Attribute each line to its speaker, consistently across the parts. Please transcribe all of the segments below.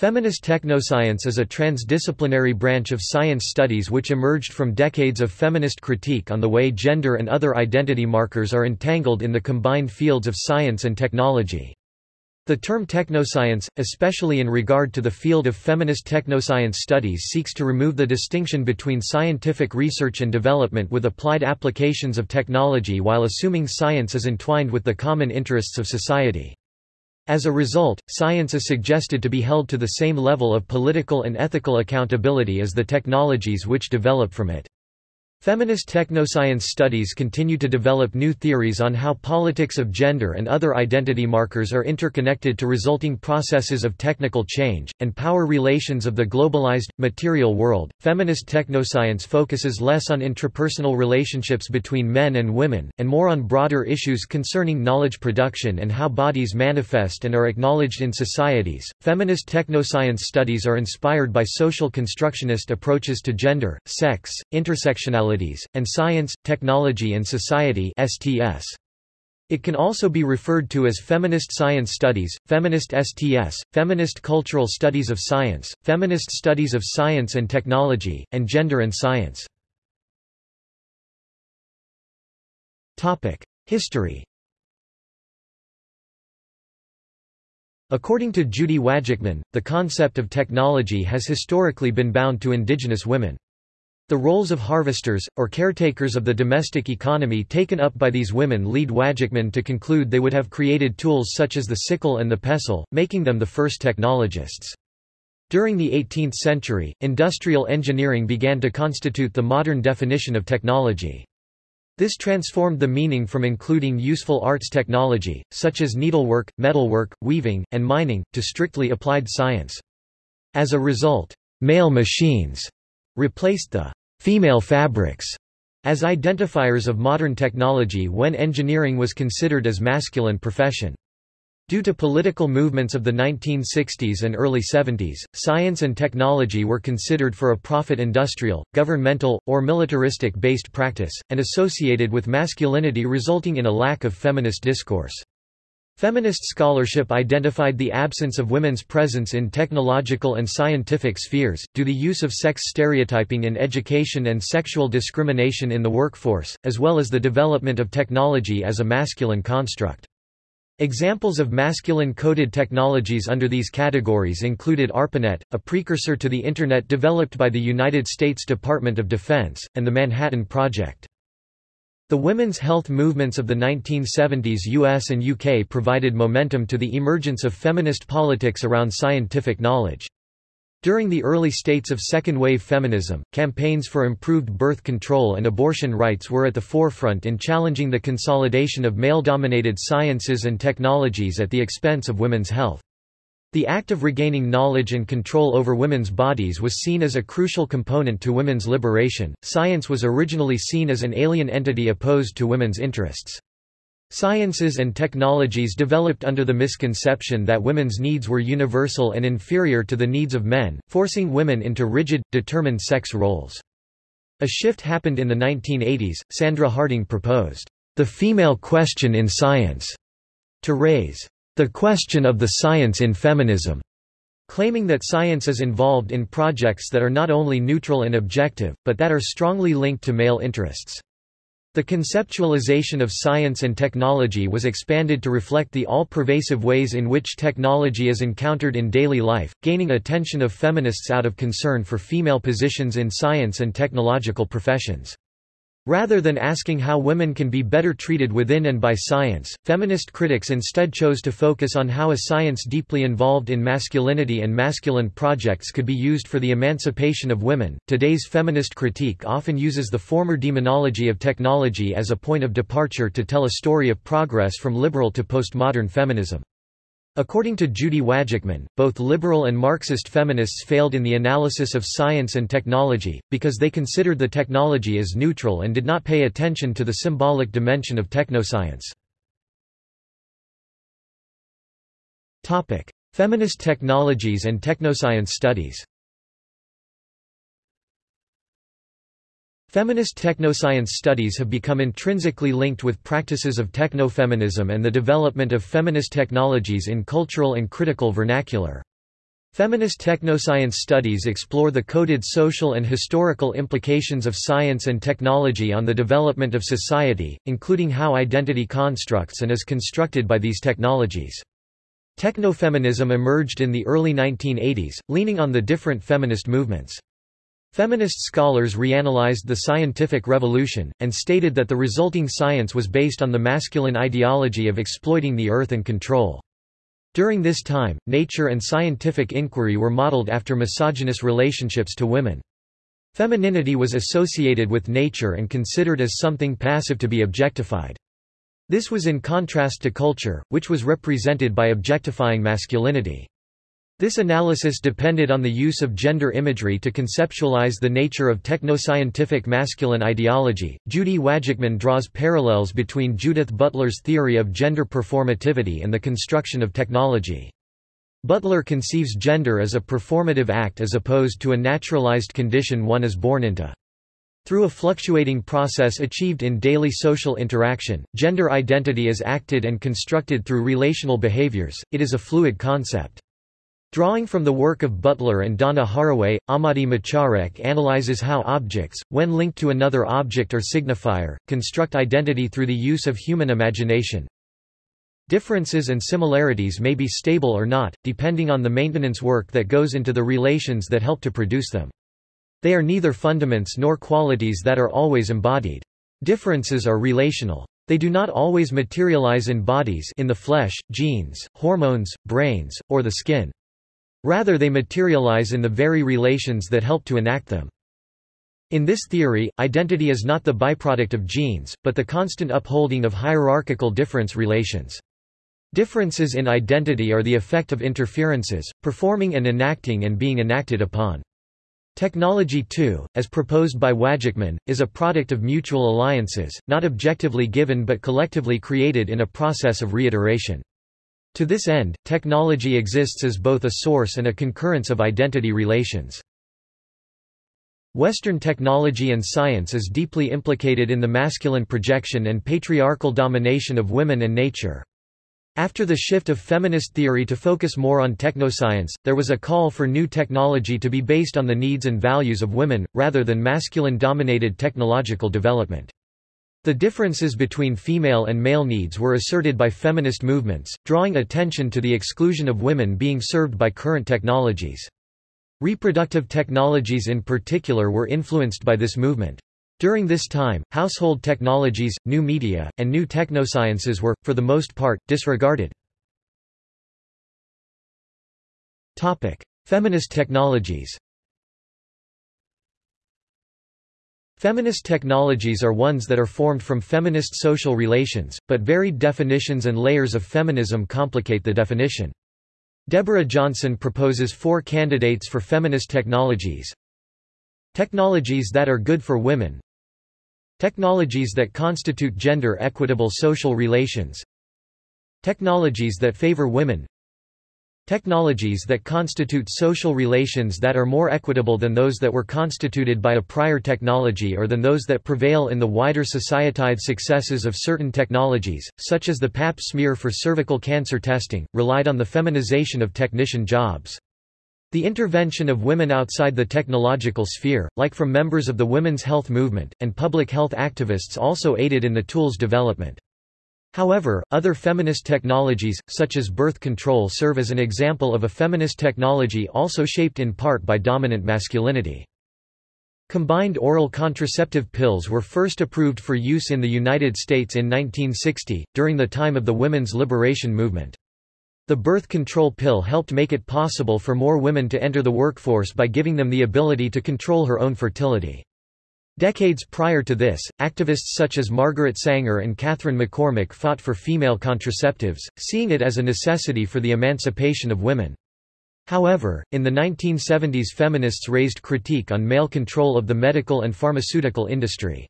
Speaker 1: Feminist technoscience is a transdisciplinary branch of science studies which emerged from decades of feminist critique on the way gender and other identity markers are entangled in the combined fields of science and technology. The term technoscience, especially in regard to the field of feminist technoscience studies seeks to remove the distinction between scientific research and development with applied applications of technology while assuming science is entwined with the common interests of society. As a result, science is suggested to be held to the same level of political and ethical accountability as the technologies which develop from it. Feminist technoscience studies continue to develop new theories on how politics of gender and other identity markers are interconnected to resulting processes of technical change, and power relations of the globalized, material world. Feminist technoscience focuses less on intrapersonal relationships between men and women, and more on broader issues concerning knowledge production and how bodies manifest and are acknowledged in societies. Feminist technoscience studies are inspired by social constructionist approaches to gender, sex, intersectionality and Science, Technology and Society STS. It can also be referred to as feminist science studies, feminist STS, feminist cultural studies of science, feminist studies of science and technology, and gender and science. History According to Judy Wajcman, the concept of technology has historically been bound to indigenous women. The roles of harvesters, or caretakers of the domestic economy taken up by these women lead Wajcman to conclude they would have created tools such as the sickle and the pestle, making them the first technologists. During the 18th century, industrial engineering began to constitute the modern definition of technology. This transformed the meaning from including useful arts technology, such as needlework, metalwork, weaving, and mining, to strictly applied science. As a result, male machines replaced the female fabrics as identifiers of modern technology when engineering was considered as masculine profession. Due to political movements of the 1960s and early 70s, science and technology were considered for a profit industrial, governmental, or militaristic-based practice, and associated with masculinity resulting in a lack of feminist discourse. Feminist scholarship identified the absence of women's presence in technological and scientific spheres, due to the use of sex stereotyping in education and sexual discrimination in the workforce, as well as the development of technology as a masculine construct. Examples of masculine-coded technologies under these categories included ARPANET, a precursor to the Internet developed by the United States Department of Defense, and the Manhattan Project. The women's health movements of the 1970s US and UK provided momentum to the emergence of feminist politics around scientific knowledge. During the early states of second-wave feminism, campaigns for improved birth control and abortion rights were at the forefront in challenging the consolidation of male-dominated sciences and technologies at the expense of women's health. The act of regaining knowledge and control over women's bodies was seen as a crucial component to women's liberation. Science was originally seen as an alien entity opposed to women's interests. Sciences and technologies developed under the misconception that women's needs were universal and inferior to the needs of men, forcing women into rigid, determined sex roles. A shift happened in the 1980s. Sandra Harding proposed, the female question in science, to raise the question of the science in feminism, claiming that science is involved in projects that are not only neutral and objective, but that are strongly linked to male interests. The conceptualization of science and technology was expanded to reflect the all-pervasive ways in which technology is encountered in daily life, gaining attention of feminists out of concern for female positions in science and technological professions. Rather than asking how women can be better treated within and by science, feminist critics instead chose to focus on how a science deeply involved in masculinity and masculine projects could be used for the emancipation of women. Today's feminist critique often uses the former demonology of technology as a point of departure to tell a story of progress from liberal to postmodern feminism. According to Judy Wajcman, both liberal and Marxist feminists failed in the analysis of science and technology, because they considered the technology as neutral and did not pay attention to the symbolic dimension of technoscience. Feminist technologies and technoscience studies Feminist technoscience studies have become intrinsically linked with practices of technofeminism and the development of feminist technologies in cultural and critical vernacular. Feminist technoscience studies explore the coded social and historical implications of science and technology on the development of society, including how identity constructs and is constructed by these technologies. Technofeminism emerged in the early 1980s, leaning on the different feminist movements. Feminist scholars reanalyzed the scientific revolution, and stated that the resulting science was based on the masculine ideology of exploiting the earth and control. During this time, nature and scientific inquiry were modeled after misogynist relationships to women. Femininity was associated with nature and considered as something passive to be objectified. This was in contrast to culture, which was represented by objectifying masculinity. This analysis depended on the use of gender imagery to conceptualize the nature of technoscientific masculine ideology. Judy Wajcman draws parallels between Judith Butler's theory of gender performativity and the construction of technology. Butler conceives gender as a performative act as opposed to a naturalized condition one is born into. Through a fluctuating process achieved in daily social interaction, gender identity is acted and constructed through relational behaviors, it is a fluid concept. Drawing from the work of Butler and Donna Haraway, Amade M'charek analyzes how objects, when linked to another object or signifier, construct identity through the use of human imagination. Differences and similarities may be stable or not, depending on the maintenance work that goes into the relations that help to produce them. They are neither fundaments nor qualities that are always embodied. Differences are relational. They do not always materialize in bodies in the flesh, genes, hormones, brains, or the skin. Rather they materialize in the very relations that help to enact them. In this theory, identity is not the byproduct of genes, but the constant upholding of hierarchical difference relations. Differences in identity are the effect of interferences, performing and enacting and being enacted upon. Technology too, as proposed by Wajcman, is a product of mutual alliances, not objectively given but collectively created in a process of reiteration. To this end, technology exists as both a source and a concurrence of identity relations. Western technology and science is deeply implicated in the masculine projection and patriarchal domination of women and nature. After the shift of feminist theory to focus more on technoscience, there was a call for new technology to be based on the needs and values of women, rather than masculine-dominated technological development. The differences between female and male needs were asserted by feminist movements, drawing attention to the exclusion of women being served by current technologies. Reproductive technologies in particular were influenced by this movement. During this time, household technologies, new media, and new technosciences were, for the most part, disregarded. Feminist technologies Feminist technologies are ones that are formed from feminist social relations, but varied definitions and layers of feminism complicate the definition. Deborah Johnson proposes four candidates for feminist technologies. Technologies that are good for women Technologies that constitute gender-equitable social relations Technologies that favor women Technologies that constitute social relations that are more equitable than those that were constituted by a prior technology or than those that prevail in the wider societide successes of certain technologies, such as the pap smear for cervical cancer testing, relied on the feminization of technician jobs. The intervention of women outside the technological sphere, like from members of the women's health movement, and public health activists also aided in the tool's development. However, other feminist technologies, such as birth control serve as an example of a feminist technology also shaped in part by dominant masculinity. Combined oral contraceptive pills were first approved for use in the United States in 1960, during the time of the women's liberation movement. The birth control pill helped make it possible for more women to enter the workforce by giving them the ability to control her own fertility. Decades prior to this, activists such as Margaret Sanger and Katharine McCormick fought for female contraceptives, seeing it as a necessity for the emancipation of women. However, in the 1970s feminists raised critique on male control of the medical and pharmaceutical industry.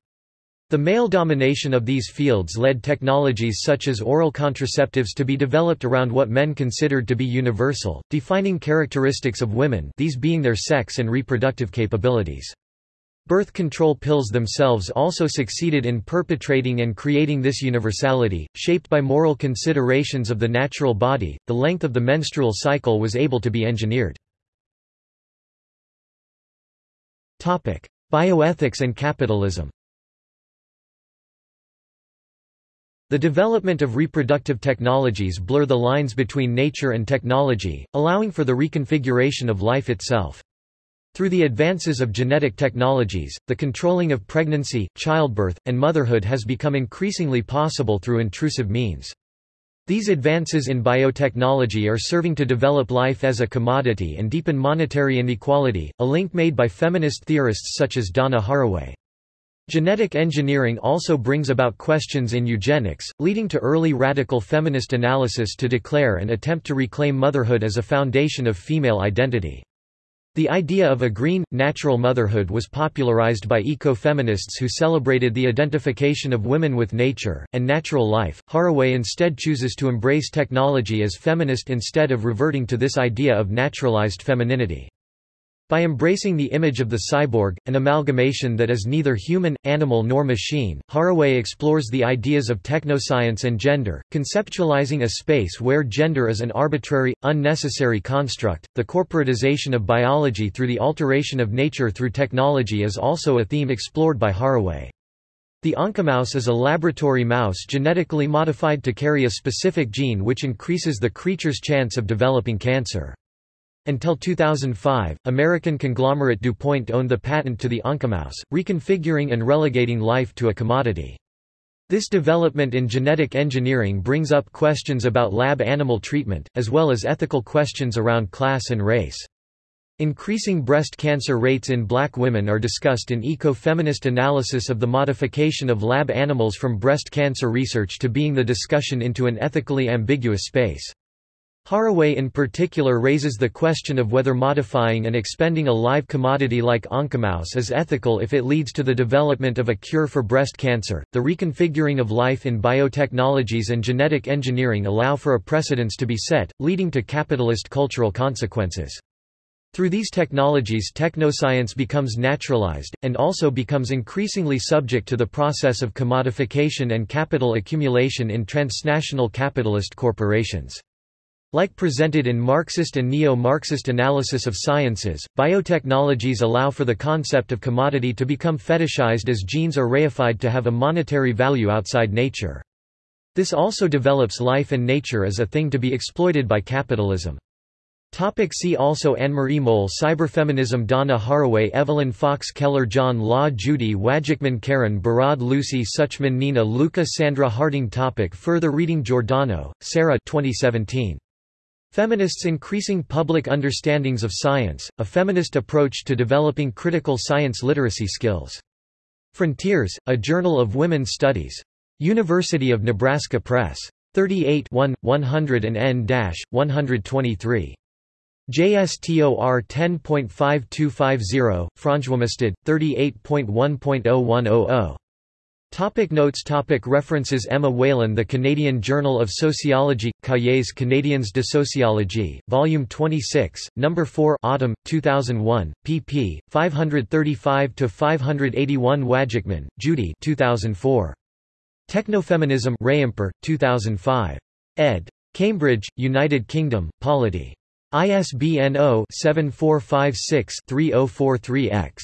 Speaker 1: The male domination of these fields led technologies such as oral contraceptives to be developed around what men considered to be universal, defining characteristics of women these being their sex and reproductive capabilities. Birth control pills themselves also succeeded in perpetrating and creating this universality, shaped by moral considerations of the natural body, the length of the menstrual cycle was able to be engineered. Bioethics and capitalism The development of reproductive technologies blur the lines between nature and technology, allowing for the reconfiguration of life itself. Through the advances of genetic technologies, the controlling of pregnancy, childbirth, and motherhood has become increasingly possible through intrusive means. These advances in biotechnology are serving to develop life as a commodity and deepen monetary inequality, a link made by feminist theorists such as Donna Haraway. Genetic engineering also brings about questions in eugenics, leading to early radical feminist analysis to declare and attempt to reclaim motherhood as a foundation of female identity. The idea of a green, natural motherhood was popularized by eco-feminists who celebrated the identification of women with nature, and natural life. Haraway instead chooses to embrace technology as feminist instead of reverting to this idea of naturalized femininity. By embracing the image of the cyborg, an amalgamation that is neither human, animal nor machine, Haraway explores the ideas of technoscience and gender, conceptualizing a space where gender is an arbitrary, unnecessary construct. The corporatization of biology through the alteration of nature through technology is also a theme explored by Haraway. The Oncomouse is a laboratory mouse genetically modified to carry a specific gene which increases the creature's chance of developing cancer. Until 2005, American conglomerate DuPont owned the patent to the Oncomouse, reconfiguring and relegating life to a commodity. This development in genetic engineering brings up questions about lab animal treatment, as well as ethical questions around class and race. Increasing breast cancer rates in black women are discussed in eco-feminist analysis of the modification of lab animals from breast cancer research to being the discussion into an ethically ambiguous space. Haraway in particular raises the question of whether modifying and expending a live commodity like oncomouse is ethical if it leads to the development of a cure for breast cancer. The reconfiguring of life in biotechnologies and genetic engineering allow for a precedence to be set, leading to capitalist cultural consequences. Through these technologies technoscience becomes naturalized, and also becomes increasingly subject to the process of commodification and capital accumulation in transnational capitalist corporations. Like presented in Marxist and neo-Marxist analysis of sciences, biotechnologies allow for the concept of commodity to become fetishized as genes are reified to have a monetary value outside nature. This also develops life and nature as a thing to be exploited by capitalism. Topic see also Annemarie Mol Cyberfeminism Donna Haraway Evelyn Fox Keller John Law Judy Wajcman Karen Barad Lucy Suchman Nina Lykke Sandra Harding topic Further reading Giordano, Sarah 2017. Feminists Increasing Public Understandings of Science, A Feminist Approach to Developing Critical Science Literacy Skills. Frontiers, A Journal of Women's Studies. University of Nebraska Press. 38 1, 100 and N-123. JSTOR 10.5250, fronjwomestud, 38.1.0100. Topic notes topic References Emma Whelan The Canadian Journal of Sociology, Cahiers Canadiens de Sociologie, Volume 26, No. 4 Autumn, 2001, pp. 535–581 Wajcman, Judy 2004. Technofeminism Reimport, 2005. ed. Cambridge, United Kingdom, Polity. ISBN 0-7456-3043-X.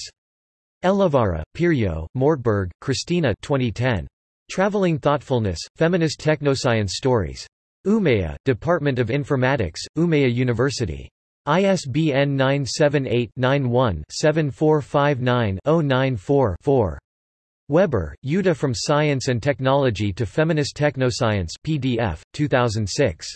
Speaker 1: Elovaara, Pirjo, Mortberg, Christina 2010. Traveling Thoughtfulness, Feminist Technoscience Stories. Umeå, Department of Informatics, Umeå University. ISBN 978-91-7459-094-4. Weber, Jutta From Science and Technology to Feminist Technoscience PDF, 2006.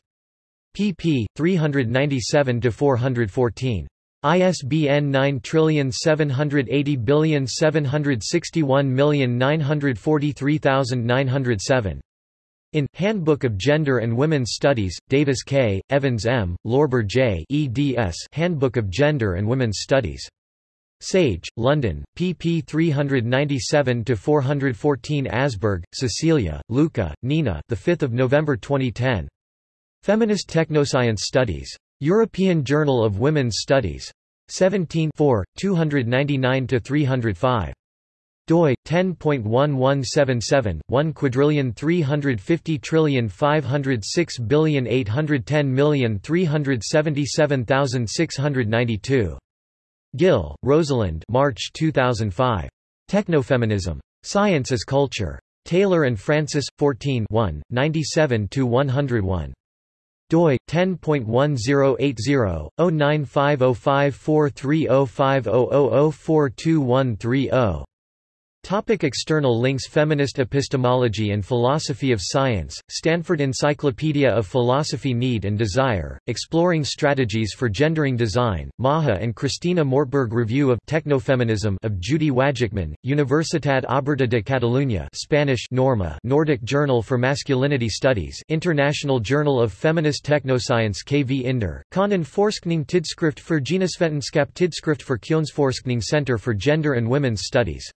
Speaker 1: pp. 397–414. ISBN 9780761943907. In Handbook of Gender and Women's Studies, Davis K., Evans M., Lorber J. eds Handbook of Gender and Women's Studies. Sage, London, pp 397-414 Asberg, Cecilia, Lykke, Nina the 5th of November 2010. Feminist Technoscience Studies. European Journal of Women's Studies. 17 299–305 doi 10.1177 1 quadrillion 350 trillion 506 billion 810 million 377,692 Gill, Rosalind March 2005. Technofeminism. Science as Culture. Taylor and Francis, 14 97–101 doi 10.1080/095054305004213 Topic external links Feminist Epistemology and Philosophy of Science, Stanford Encyclopedia of Philosophy Need and Desire, Exploring Strategies for Gendering Design, Maha and Christina Mortberg Review of Technofeminism of Judy Wajcman, Universitat Oberta de Catalunya Spanish Norma Nordic Journal for Masculinity Studies International Journal of Feminist Technoscience Kvinder, Konnen Forskning Tidskrift for Genusvetenskap Tidskrift for Kjønnsforskning Center for Gender and Women's Studies